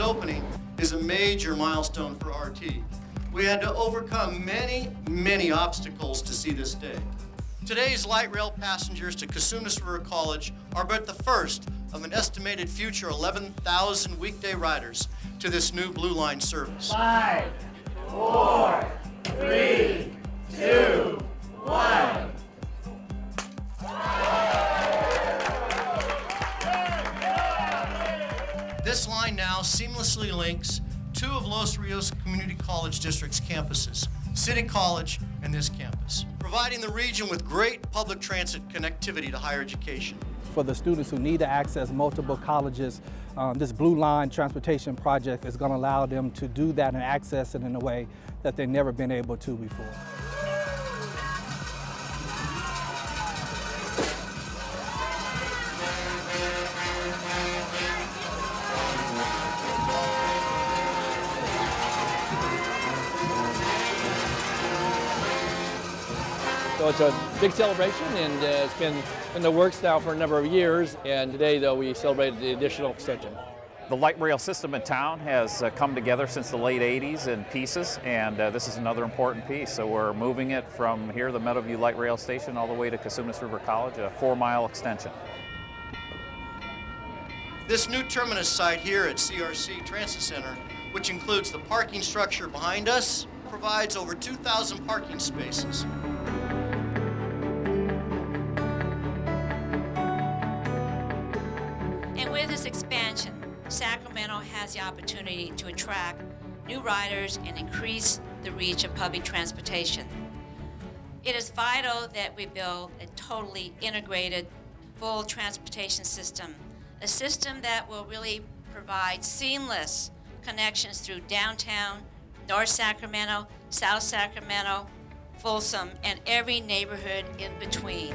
opening is a major milestone for RT. We had to overcome many, many obstacles to see this day. Today's light rail passengers to Cosumnes River College are but the first of an estimated future 11,000 weekday riders to this new Blue Line service. Five, four, three, two, This line now seamlessly links two of Los Rios Community College District's campuses, City College and this campus, providing the region with great public transit connectivity to higher education. For the students who need to access multiple colleges, um, this Blue Line Transportation Project is going to allow them to do that and access it in a way that they've never been able to before. So it's a big celebration and uh, it's been in the works now for a number of years and today though we celebrated the additional extension. The light rail system in town has uh, come together since the late 80s in pieces and uh, this is another important piece. So we're moving it from here, the Meadowview Light Rail Station, all the way to Cosumnes River College, a four mile extension. This new terminus site here at CRC Transit Center, which includes the parking structure behind us, provides over 2,000 parking spaces. Expansion, Sacramento has the opportunity to attract new riders and increase the reach of public transportation. It is vital that we build a totally integrated, full transportation system, a system that will really provide seamless connections through downtown, North Sacramento, South Sacramento, Folsom, and every neighborhood in between.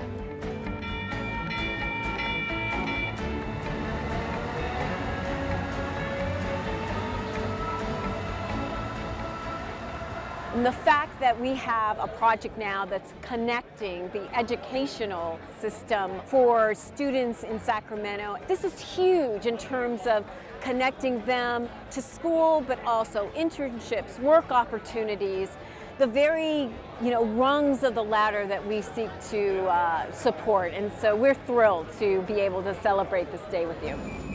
And the fact that we have a project now that's connecting the educational system for students in Sacramento, this is huge in terms of connecting them to school, but also internships, work opportunities, the very you know, rungs of the ladder that we seek to uh, support. And so we're thrilled to be able to celebrate this day with you.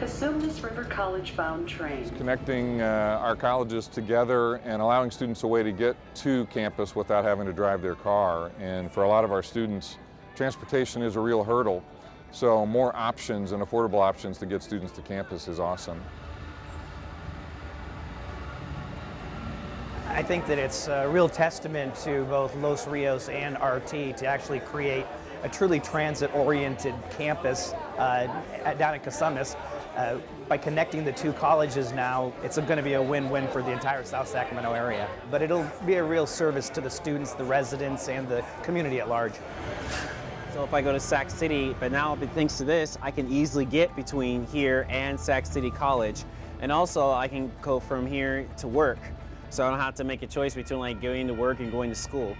Cosumnes River College bound train. Connecting uh, our colleges together and allowing students a way to get to campus without having to drive their car. And for a lot of our students, transportation is a real hurdle. So more options and affordable options to get students to campus is awesome. I think that it's a real testament to both Los Rios and RT to actually create a truly transit-oriented campus uh, down at Cosumnes. Uh, by connecting the two colleges now, it's going to be a win-win for the entire South Sacramento area. But it'll be a real service to the students, the residents, and the community at large. So if I go to Sac City, but now thanks to this, I can easily get between here and Sac City College. And also I can go from here to work. So I don't have to make a choice between like going to work and going to school.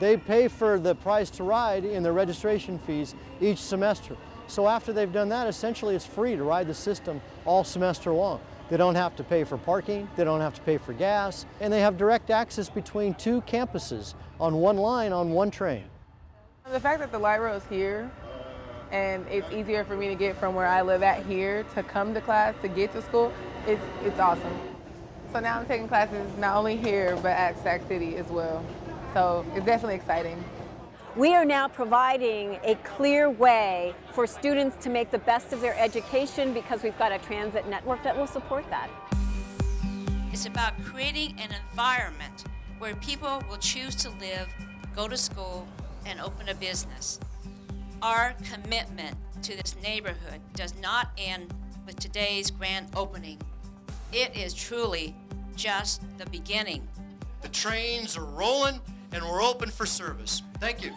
They pay for the price to ride in their registration fees each semester. So after they've done that, essentially it's free to ride the system all semester long. They don't have to pay for parking, they don't have to pay for gas, and they have direct access between two campuses on one line on one train. The fact that the light rail is here and it's easier for me to get from where I live at here to come to class, to get to school, it's, it's awesome. So now I'm taking classes not only here, but at Sac City as well. So it's definitely exciting. We are now providing a clear way for students to make the best of their education because we've got a transit network that will support that. It's about creating an environment where people will choose to live, go to school, and open a business. Our commitment to this neighborhood does not end with today's grand opening. It is truly just the beginning. The trains are rolling and we're open for service. Thank you.